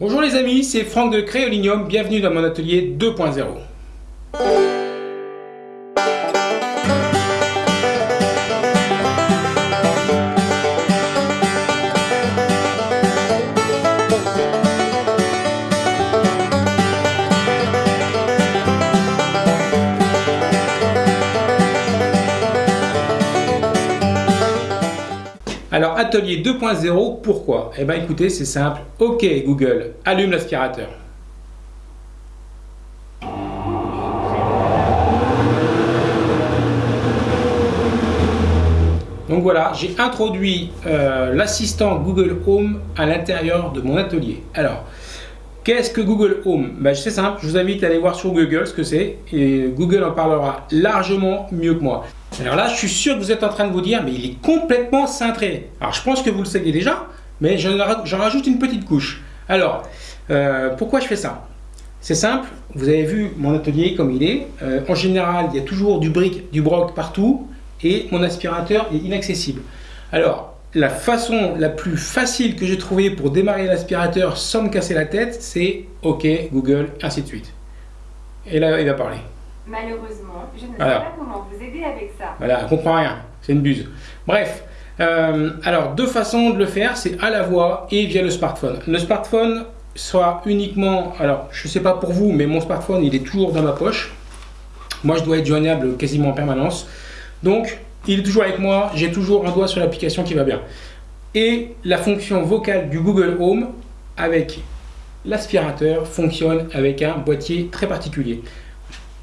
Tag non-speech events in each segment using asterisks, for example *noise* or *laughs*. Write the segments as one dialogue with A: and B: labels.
A: Bonjour les amis, c'est Franck de Créolinium, bienvenue dans mon atelier 2.0. atelier 2.0, pourquoi? Eh bien écoutez, c'est simple. Ok Google, allume l'aspirateur. Donc voilà, j'ai introduit euh, l'assistant Google Home à l'intérieur de mon atelier. Alors, qu'est-ce que Google Home? Ben, C'est simple, je vous invite à aller voir sur Google ce que c'est et Google en parlera largement mieux que moi. Alors là, je suis sûr que vous êtes en train de vous dire, mais il est complètement cintré. Alors je pense que vous le savez déjà, mais j'en rajoute une petite couche. Alors, euh, pourquoi je fais ça? C'est simple, vous avez vu mon atelier comme il est. Euh, en général, il y a toujours du brick, du broc partout, et mon aspirateur est inaccessible. Alors, la façon la plus facile que j'ai trouvé pour démarrer l'aspirateur sans me casser la tête, c'est OK, Google, ainsi de suite. Et là, il va parler.
B: Malheureusement, je ne sais pas comment vous aider avec ça.
A: Voilà, on comprend rien, c'est une buse. Bref, euh, alors deux façons de le faire, c'est à la voix et via le smartphone. Le smartphone soit uniquement, alors je ne sais pas pour vous, mais mon smartphone il est toujours dans ma poche. Moi je dois être joignable quasiment en permanence. Donc il est toujours avec moi, j'ai toujours un doigt sur l'application qui va bien. Et la fonction vocale du Google Home avec l'aspirateur fonctionne avec un boîtier très particulier.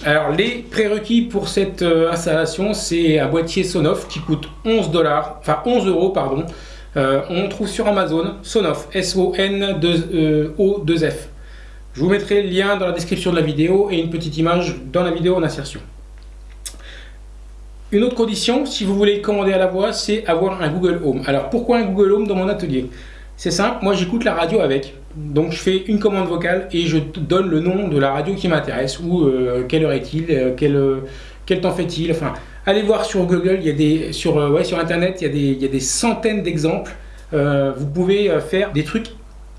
A: Alors les prérequis pour cette euh, installation, c'est un boîtier Sonoff qui coûte 11 dollars, enfin 11 euros pardon. Euh, on trouve sur Amazon Sonoff, S-O-N-O-2-F. Je vous mettrai le lien dans la description de la vidéo et une petite image dans la vidéo en insertion. Une autre condition, si vous voulez commander à la voix, c'est avoir un Google Home. Alors pourquoi un Google Home dans mon atelier? C'est simple, moi j'écoute la radio avec. Donc je fais une commande vocale et je donne le nom de la radio qui m'intéresse ou euh, quelle heure est-il, euh, euh, quel, temps fait-il. Allez voir sur Google, il y a des, sur, Internet, il y a des centaines d'exemples. vous pouvez faire des trucs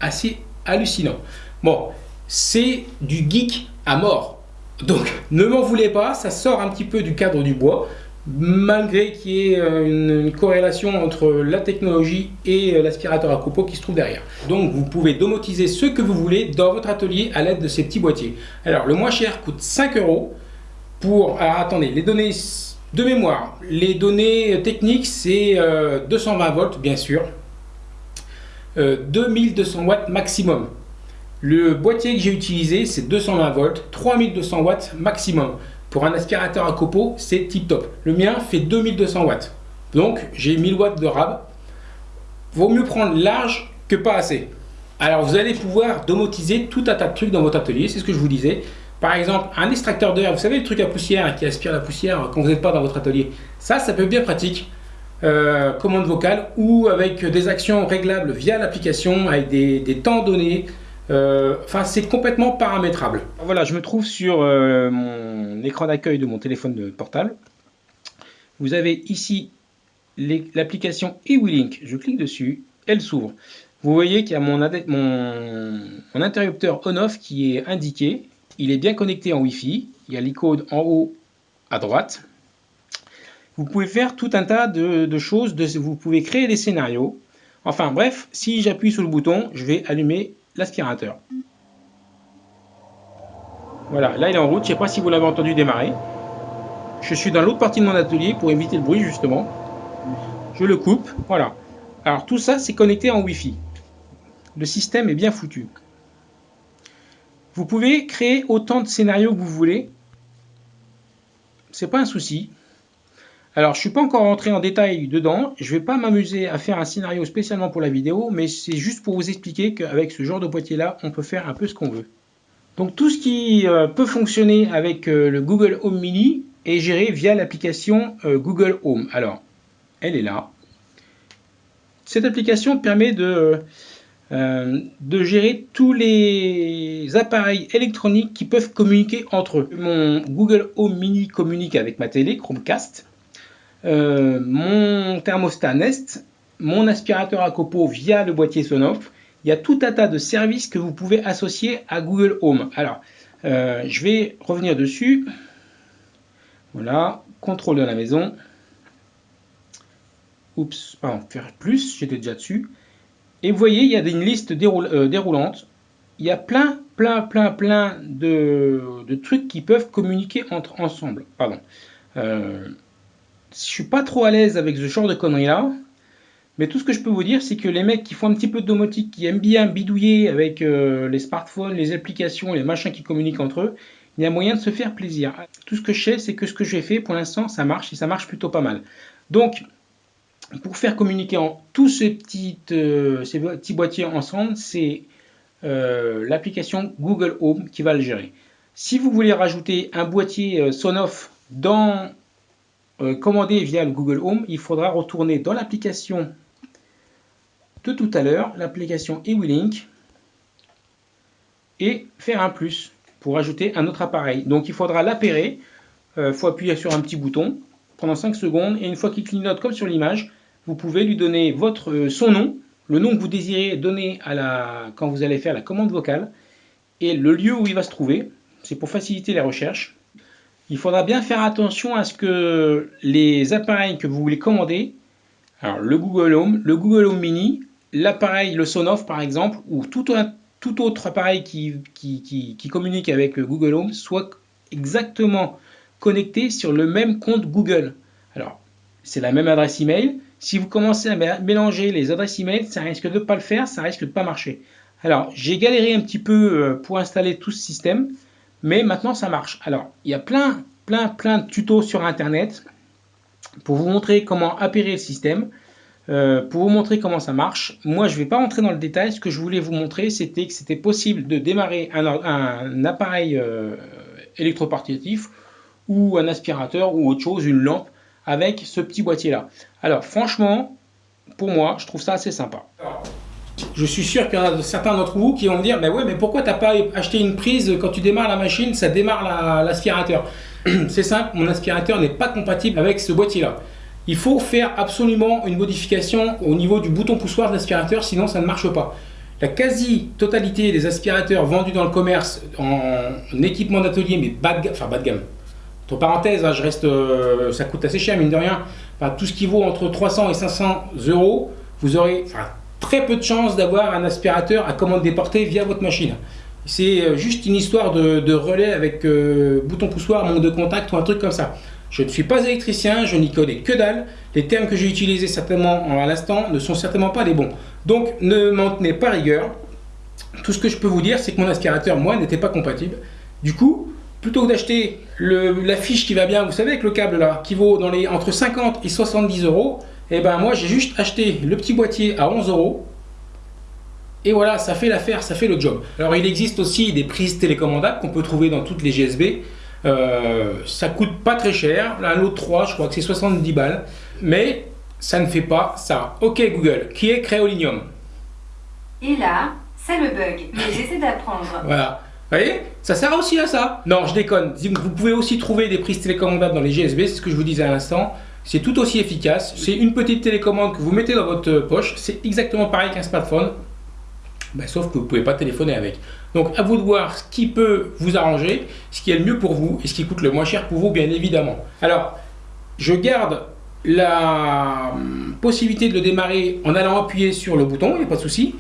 A: assez hallucinants. Bon, c'est du geek à mort. Donc ne m'en voulez pas, ça sort un petit peu du cadre du bois malgré qu'il y ait euh, une, corrélation entre la technologie et euh, l'aspirateur à copeaux qui se trouve derrière. Donc vous pouvez domotiser ce que vous voulez dans votre atelier à l'aide de ces petits boîtiers. Alors le moins cher coûte 5 euros pour... Alors attendez, les données de mémoire, les données techniques c'est 220 euh, volts bien sûr, 2200 watts maximum. Le boîtier que j'ai utilisé c'est 220 volts, 3200 watts maximum. Pour un aspirateur à copeaux, c'est tip top. Le mien fait 2200 watts. Donc, j'ai 1000 watts de rab. Vaut mieux prendre large que pas assez. Alors, vous allez pouvoir domotiser tout un tas de trucs dans votre atelier. C'est ce que je vous disais. Par exemple, un extracteur d'air. Vous savez, le truc à poussière qui aspire la poussière quand vous n'êtes pas dans votre atelier. Ça, ça peut être bien pratique. Euh, commande vocale ou avec des actions réglables via l'application avec des, des temps donnés. Euh, enfin, c'est complètement paramétrable. Voilà, je me trouve sur euh, mon écran d'accueil de mon téléphone portable. Vous avez ici l'application eWeLink. Je clique dessus, elle s'ouvre. Vous voyez qu'il y a mon, mon, interrupteur on-off qui est indiqué. Il est bien connecté en Wi-Fi. Il y a l'icône en haut à droite. Vous pouvez faire tout un tas de, choses. vous pouvez créer des scénarios. Enfin bref, si j'appuie sur le bouton, je vais allumer l'aspirateur. Voilà, là il est en route, je ne sais pas si vous l'avez entendu démarrer. Je suis dans l'autre partie de mon atelier pour éviter le bruit justement. Je le coupe, voilà. Alors tout ça c'est connecté en Wi-Fi. Le système est bien foutu. Vous pouvez créer autant de scénarios que vous voulez. C'est pas un souci. Alors, je ne suis pas encore rentré en détail dedans. Je ne vais pas m'amuser à faire un scénario spécialement pour la vidéo, mais c'est juste pour vous expliquer qu'avec ce genre de boîtier-là, on peut faire un peu ce qu'on veut. Donc, tout ce qui euh, peut fonctionner avec euh, le Google Home Mini est géré via l'application euh, Google Home. Alors, elle est là. Cette application permet de, de gérer tous les appareils électroniques qui peuvent communiquer entre eux. Mon Google Home Mini communique avec ma télé Chromecast. Euh, mon thermostat Nest, mon aspirateur à copeaux via le boîtier Sonoff il y a tout un tas de services que vous pouvez associer à Google Home. Alors, euh, je vais revenir dessus. Voilà, contrôle de la maison. Oups, pardon, faire plus, j'étais déjà dessus. Et vous voyez, il y a une liste euh, déroulante. Il y a plein, plein, plein, plein de, trucs qui peuvent communiquer entre ensemble. Pardon. Je suis pas trop à l'aise avec ce genre de conneries là. Mais tout ce que je peux vous dire, c'est que les mecs qui font un petit peu de domotique, qui aiment bien bidouiller avec euh, les smartphones, les applications, les machins qui communiquent entre eux, il y a moyen de se faire plaisir. Tout ce que je sais, c'est que ce que j'ai fait, pour l'instant, ça marche et ça marche plutôt pas mal. Donc, pour faire communiquer en tous ces petits, euh, petits boîtiers ensemble, c'est euh, l'application Google Home qui va le gérer. Si vous voulez rajouter un boîtier Sonoff dans commandé via le Google Home, il faudra retourner dans l'application de tout à l'heure, l'application eWeLink, et faire un plus pour ajouter un autre appareil. Donc il faudra l'appairer, il euh, faut appuyer sur un petit bouton pendant 5 secondes, et une fois qu'il clignote comme sur l'image, vous pouvez lui donner votre, euh, son nom, le nom que vous désirez donner à la, quand vous allez faire la commande vocale, et le lieu où il va se trouver, c'est pour faciliter les recherches. Il faudra bien faire attention à ce que les appareils que vous voulez commander, alors le Google Home, le Google Home Mini, l'appareil, le Sonoff par exemple, ou tout, autre appareil qui, communique avec Google Home soit exactement connecté sur le même compte Google. Alors, c'est la même adresse email. Si vous commencez à mélanger les adresses email, ça risque de ne pas le faire, ça risque de pas marcher. Alors, j'ai galéré un petit peu euh, pour installer tout ce système, mais maintenant ça marche. Alors, il y a plein, plein, plein de tutos sur Internet pour vous montrer comment appairer le système. Euh, pour vous montrer comment ça marche, moi je ne vais pas rentrer dans le détail, ce que je voulais vous montrer c'était que c'était possible de démarrer un, appareil euh, électroportatif ou un aspirateur ou autre chose, une lampe, avec ce petit boîtier là. Alors franchement, pour moi, je trouve ça assez sympa. Je suis sûr qu'il y en a certains d'entre vous qui vont me dire, mais ouais, mais pourquoi t'as pas acheté une prise quand tu démarres la machine, ça démarre l'aspirateur? *clears throat* C'est simple, mon aspirateur n'est pas compatible avec ce boîtier là il faut faire absolument une modification au niveau du bouton poussoir de l'aspirateur, sinon ça ne marche pas. La quasi-totalité des aspirateurs vendus dans le commerce en, équipement d'atelier, mais bas de gamme, enfin bas de gamme, entre parenthèses, hein, je reste, euh, ça coûte assez cher, mine de rien, tout ce qui vaut entre 300 et 500 euros, vous aurez très peu de chances d'avoir un aspirateur à commande déportée via votre machine. C'est euh, juste une histoire de, relais avec euh, bouton poussoir, manque de contact ou un truc comme ça. Je ne suis pas électricien, je n'y connais que dalle. Les termes que j'ai utilisés certainement à l'instant ne sont certainement pas les bons. Donc ne m'en tenez pas rigueur. Tout ce que je peux vous dire, c'est que mon aspirateur, moi, n'était pas compatible. Du coup, plutôt que d'acheter la fiche qui va bien, vous savez, avec le câble là, qui vaut dans les, entre 50 et 70 euros, et eh ben moi, j'ai juste acheté le petit boîtier à 11 euros. Et voilà, ça fait l'affaire, ça fait le job. Alors, il existe aussi des prises télécommandables qu'on peut trouver dans toutes les GSB. Euh, ça coûte pas très cher. Un lot 3, je crois que c'est 70 balles. Mais ça ne fait pas ça. Ok Google, qui est Créolinium
B: Et là, c'est le bug. Mais j'essaie d'apprendre. *laughs*
A: Voilà. Vous voyez Ça sert aussi à ça. Non, je déconne. Vous pouvez aussi trouver des prises télécommandables dans les GSB, c'est ce que je vous disais à l'instant. C'est tout aussi efficace. C'est une petite télécommande que vous mettez dans votre poche. C'est exactement pareil qu'un smartphone. Ben, sauf que vous ne pouvez pas téléphoner avec. Donc à vous de voir ce qui peut vous arranger, ce qui est le mieux pour vous et ce qui coûte le moins cher pour vous bien évidemment. Alors je garde la hum, possibilité de le démarrer en allant appuyer sur le bouton, il n'y a pas de souci.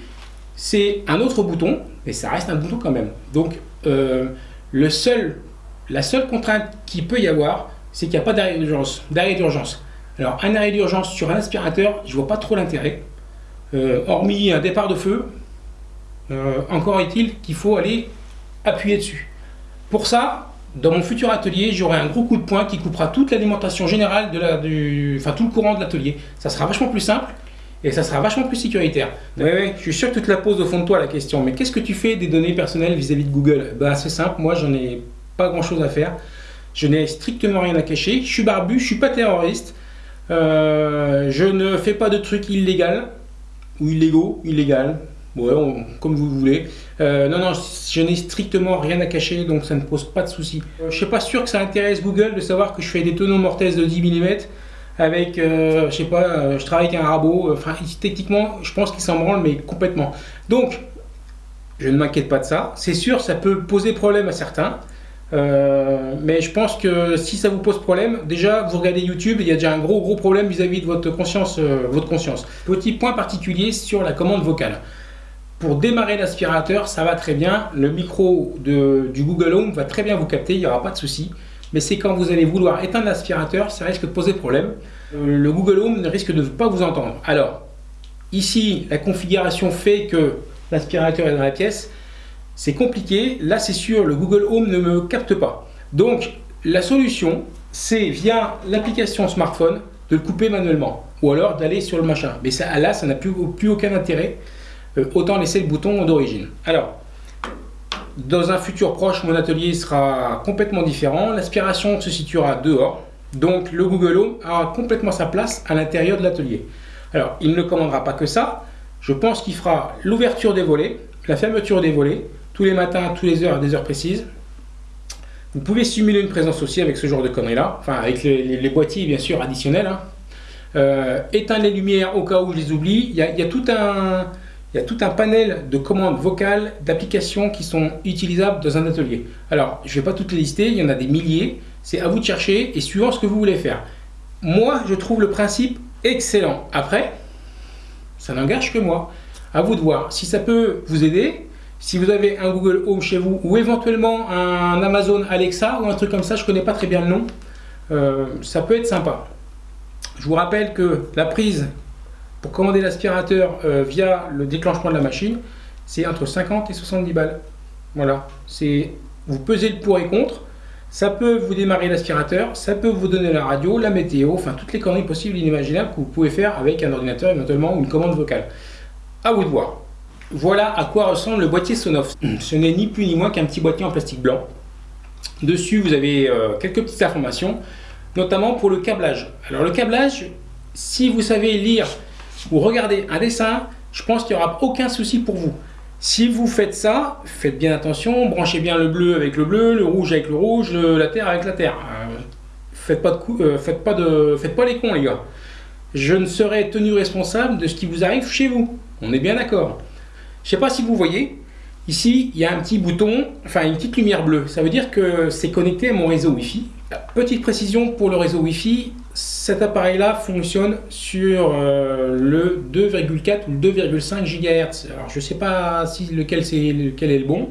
A: C'est un autre bouton, mais ça reste un bouton quand même. Donc euh, le seul, la seule contrainte qu'il peut y avoir, c'est qu'il n'y a pas d'arrêt d'urgence. d'urgence. Alors un arrêt d'urgence sur un aspirateur, je vois pas trop l'intérêt. Euh, hormis un départ de feu, euh, encore est-il qu'il faut aller appuyer dessus. Pour ça, dans mon futur atelier, j'aurai un gros coup de poing qui coupera toute l'alimentation générale, de la, du, enfin tout le courant de l'atelier. Ça sera vachement plus simple et ça sera vachement plus sécuritaire. Oui, oui, je suis sûr que tu te la poses au fond de toi la question, mais qu'est-ce que tu fais des données personnelles vis-à-vis de Google? Bah, C'est simple, moi j'en ai pas grand chose à faire. Je n'ai strictement rien à cacher. Je suis barbu, je suis pas terroriste. Euh, je ne fais pas de trucs illégaux ou illégaux, illégal, Ouais, comme vous voulez. Euh, non, non, je n'ai strictement rien à cacher, donc ça ne pose pas de souci. Euh, je ne suis pas sûr que ça intéresse Google de savoir que je fais des tonneaux mortaises de 10 mm avec, euh, je sais pas, je travaille avec un rabot. Enfin, techniquement, je pense qu'il s'en branle, mais complètement. Donc, je ne m'inquiète pas de ça. C'est sûr, ça peut poser problème à certains. Euh, mais je pense que si ça vous pose problème, déjà vous regardez YouTube, il y a déjà un gros gros problème vis-à-vis de votre conscience, votre conscience. Petit point particulier sur la commande vocale. Pour démarrer l'aspirateur, ça va très bien. Le micro du Google Home va très bien vous capter, il n'y aura pas de souci mais c'est quand vous allez vouloir éteindre l'aspirateur, ça risque de poser problème. Euh, le Google Home risque de ne pas vous entendre. Alors, ici, la configuration fait que l'aspirateur est dans la pièce. C'est compliqué. Là, c'est sûr, le Google Home ne me capte pas. Donc, la solution, c'est via l'application smartphone de le couper manuellement. Ou alors d'aller sur le machin. Mais là, ça n'a plus, plus aucun intérêt. Euh, autant laisser le bouton d'origine. Alors, dans un futur proche, mon atelier sera complètement différent. L'aspiration se situera dehors. Donc le Google Home aura complètement sa place à l'intérieur de l'atelier. Alors, il ne commandera pas que ça. Je pense qu'il fera l'ouverture des volets, la fermeture des volets, tous les matins, tous les heures, à des heures précises. Vous pouvez simuler une présence aussi avec ce genre de conneries-là. Enfin, avec les, boîtiers, bien sûr, additionnels. Hein. Euh, éteindre les lumières au cas où je les oublie. il y a tout un il y a tout un panel de commandes vocales, d'applications qui sont utilisables dans un atelier. Alors, je ne vais pas toutes les lister, il y en a des milliers. C'est à vous de chercher et suivant ce que vous voulez faire. Moi, je trouve le principe excellent. Après, ça n'engage que moi. À vous de voir. Si ça peut vous aider, si vous avez un Google Home chez vous ou éventuellement un Amazon Alexa ou un truc comme ça, je ne connais pas très bien le nom, euh, ça peut être sympa. Je vous rappelle que la prise pour commander l'aspirateur euh, via le déclenchement de la machine, c'est entre 50 et 70 balles. Voilà, c'est vous pesez le pour et contre. Ça peut vous démarrer l'aspirateur, ça peut vous donner la radio, la météo, enfin toutes les conneries possibles et inimaginables que vous pouvez faire avec un ordinateur éventuellement ou une commande vocale. À vous de voir. Voilà à quoi ressemble le boîtier Sonoff. *clears throat* Ce n'est ni plus ni moins qu'un petit boîtier en plastique blanc. Dessus, vous avez euh, quelques petites informations, notamment pour le câblage. Alors le câblage, si vous savez lire ou regardez un dessin, je pense qu'il n'y aura aucun souci pour vous. Si vous faites ça, faites bien attention, branchez bien le bleu avec le bleu, le rouge avec le rouge, la terre avec la terre. Euh, faites, pas de euh, faites, pas de, faites pas les cons les gars. Je ne serai tenu responsable de ce qui vous arrive chez vous. On est bien d'accord. Je ne sais pas si vous voyez, ici il y a un petit bouton, enfin une petite lumière bleue. Ça veut dire que c'est connecté à mon réseau Wi-Fi. Petite précision pour le réseau Wi-Fi, cet appareil-là fonctionne sur euh, le 2,4 ou 2,5 GHz. Alors, je ne sais pas si lequel, est, lequel est le bon.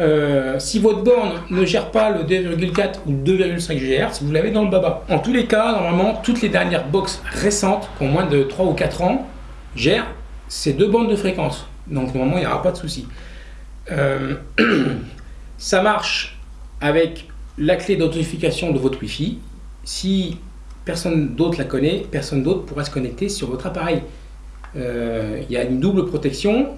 A: Euh, si votre borne ne gère pas le 2,4 ou 2,5 GHz, vous l'avez dans le baba. En tous les cas, normalement, toutes les dernières box récentes, qui ont moins de 3 ou 4 ans, gèrent ces deux bandes de fréquence. Donc, normalement, il n'y aura pas de souci. Euh, *clears throat* ça marche avec la clé d'authentification de votre Wi-Fi. Si personne d'autre la connaît, personne d'autre pourra se connecter sur votre appareil. Euh, il y a une double protection,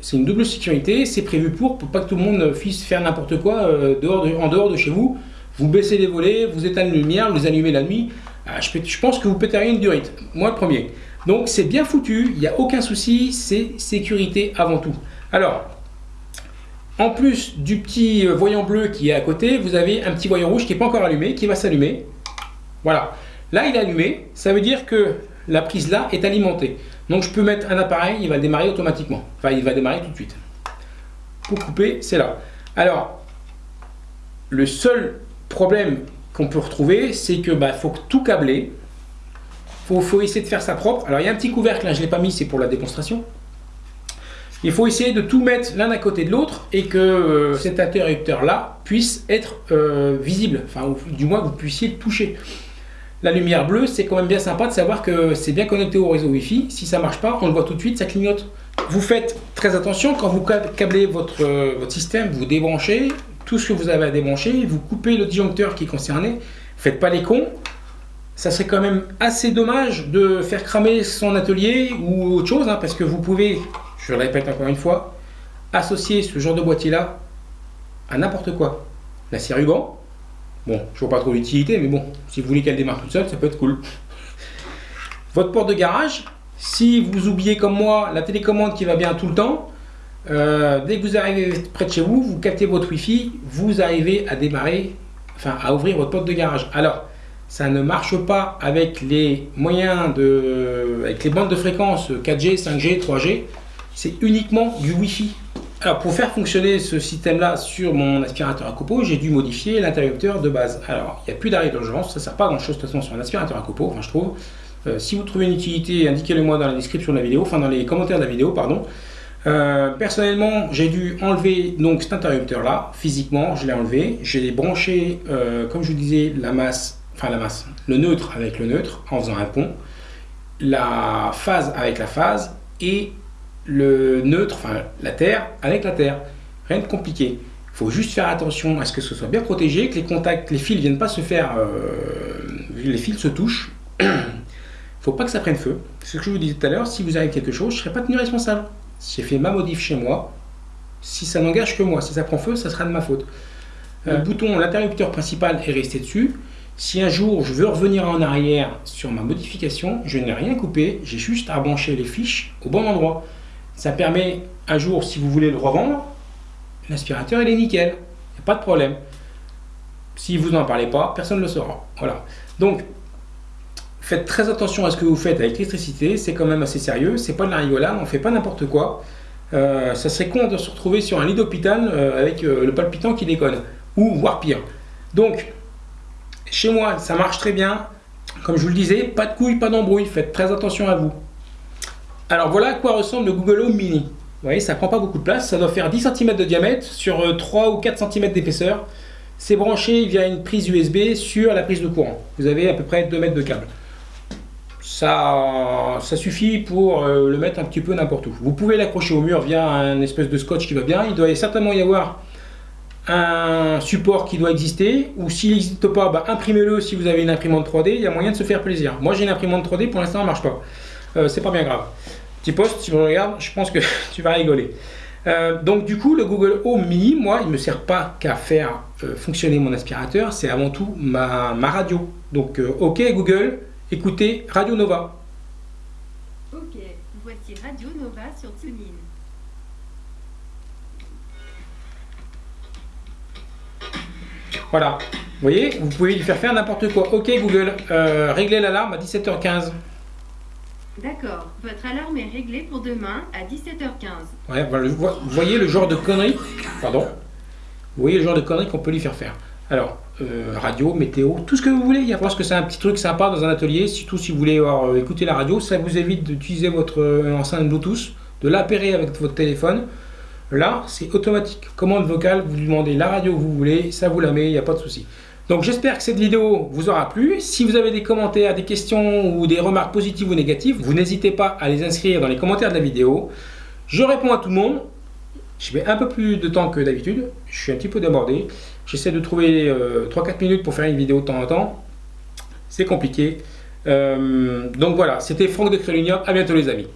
A: c'est une double sécurité, c'est prévu pour, pour pas que tout le monde puisse faire n'importe quoi euh, dehors en dehors de chez vous. Vous baissez les volets, vous éteignez la lumière, vous allumez la nuit. Ah, je, je, pense que vous péteriez une durite, moi le premier. Donc c'est bien foutu, il n'y a aucun souci, c'est sécurité avant tout. Alors, en plus du petit voyant bleu qui est à côté, vous avez un petit voyant rouge qui n'est pas encore allumé, qui va s'allumer. Voilà. Là, il est allumé, ça veut dire que la prise là est alimentée. Donc je peux mettre un appareil, il va démarrer automatiquement. Enfin, il va démarrer tout de suite. Pour couper, c'est là. Alors, le seul problème qu'on peut retrouver, c'est que bah, faut tout câbler. Il faut, essayer de faire ça propre. Alors, il y a un petit couvercle, là, je ne l'ai pas mis, c'est pour la démonstration. Il faut essayer de tout mettre l'un à côté de l'autre et que euh, cet interrupteur-là puisse être euh, visible. Enfin, du moins, vous puissiez le toucher. La lumière bleue, c'est quand même bien sympa de savoir que c'est bien connecté au réseau Wi-Fi. Si ça marche pas, on le voit tout de suite, ça clignote. Vous faites très attention quand vous câblez votre, euh, votre système, vous débranchez tout ce que vous avez à débrancher, vous coupez le disjoncteur qui est concerné. Faites pas les cons. Ça serait quand même assez dommage de faire cramer son atelier ou autre chose, hein, parce que vous pouvez, je le répète encore une fois, associer ce genre de boîtier là à n'importe quoi. La scie ruban, Bon, je vois pas trop l'utilité, mais bon, si vous voulez qu'elle démarre toute seule, ça peut être cool. Votre porte de garage, si vous oubliez comme moi la télécommande qui va bien tout le temps, euh, dès que vous arrivez près de chez vous, vous captez votre Wi-Fi, vous arrivez à démarrer, enfin à ouvrir votre porte de garage. Alors, ça ne marche pas avec les moyens de, avec les bandes de fréquence 4G, 5G, 3G. C'est uniquement du Wi-Fi. Alors pour faire fonctionner ce système-là sur mon aspirateur à copeaux, j'ai dû modifier l'interrupteur de base. Alors il n'y a plus d'arrêt d'urgence, ça ne sert pas à grand chose de toute façon sur un aspirateur à copeaux, enfin je trouve. Euh, si vous trouvez une utilité, indiquez-le moi dans la description de la vidéo, enfin dans les commentaires de la vidéo, pardon. Euh, personnellement, j'ai dû enlever donc cet interrupteur là, physiquement, je l'ai enlevé. J'ai branché, euh, comme je vous disais, la masse, enfin la masse, le neutre avec le neutre en faisant un pont, la phase avec la phase et le neutre, enfin la terre avec la terre. Rien de compliqué. Il faut juste faire attention à ce que ce soit bien protégé, que les contacts, les fils ne viennent pas se faire, les fils se touchent. *clears throat* faut pas que ça prenne feu. Ce que je vous disais tout à l'heure, si vous avez quelque chose, je ne serai pas tenu responsable. J'ai fait ma modif chez moi. Si ça n'engage que moi, si ça prend feu, ça sera de ma faute. Le bouton, l'interrupteur principal est resté dessus. Si un jour je veux revenir en arrière sur ma modification, je n'ai rien coupé, j'ai juste à brancher les fiches au bon endroit. Ça permet un jour, si vous voulez le revendre, l'aspirateur il est nickel, il n'y a pas de problème. Si vous n'en parlez pas, personne ne le saura. Voilà. Donc, Faites très attention à ce que vous faites avec l'électricité, c'est quand même assez sérieux, c'est pas de la rigolade, on fait pas n'importe quoi. Euh, ça serait con de se retrouver sur un lit d'hôpital euh, avec euh, le palpitant qui déconne, ou voire pire. Donc, chez moi, ça marche très bien. Comme je vous le disais, pas de couilles, pas d'embrouille, faites très attention à vous. Alors voilà à quoi ressemble le Google Home Mini. Vous voyez, ça prend pas beaucoup de place, ça doit faire 10 cm de diamètre sur 3 ou 4 cm d'épaisseur. C'est branché via une prise USB sur la prise de courant. Vous avez à peu près 2 mètres de câble ça, ça suffit pour euh, le mettre un petit peu n'importe où. Vous pouvez l'accrocher au mur via un espèce de scotch qui va bien. Il doit certainement y avoir un support qui doit exister ou s'il n'existe pas, bah, imprimez-le si vous avez une imprimante 3D, il y a moyen de se faire plaisir. Moi j'ai une imprimante 3D, pour l'instant elle ne marche pas. Euh, c'est pas bien grave. Petit poste, si vous regardes, je pense que *laughs* tu vas rigoler. Euh, donc du coup, le Google Home Mini, moi, il ne me sert pas qu'à faire fonctionner mon aspirateur, c'est avant tout ma, ma radio. Donc, ok Google, Écoutez Radio Nova.
B: Ok, voici Radio Nova sur TuneIn.
A: Voilà, vous voyez, vous pouvez lui faire faire n'importe quoi. Ok Google, euh, réglez l'alarme à 17h15.
B: D'accord, votre alarme est réglée pour demain à 17h15.
A: Ouais, vous voyez le genre de conneries, pardon, vous voyez le genre de conneries qu'on peut lui faire faire. Alors, euh, radio, météo, tout ce que vous voulez. Il y a parce que c'est un petit truc sympa dans un atelier, surtout si vous voulez euh, écouter la radio, ça vous évite d'utiliser votre euh, enceinte Bluetooth, de l'appairer avec votre téléphone. Là, c'est automatique. Commande vocale, vous demandez la radio que vous voulez, ça vous la met, il n'y a pas de souci. Donc j'espère que cette vidéo vous aura plu. Si vous avez des commentaires, des questions ou des remarques positives ou négatives, vous n'hésitez pas à les inscrire dans les commentaires de la vidéo. Je réponds à tout le monde. Je mets un peu plus de temps que d'habitude. Je suis un petit peu débordé. J'essaie de trouver 3-4 euh, minutes pour faire une vidéo de temps en temps. C'est compliqué. Euh, donc voilà, c'était Franck de Crélunia. À bientôt les amis.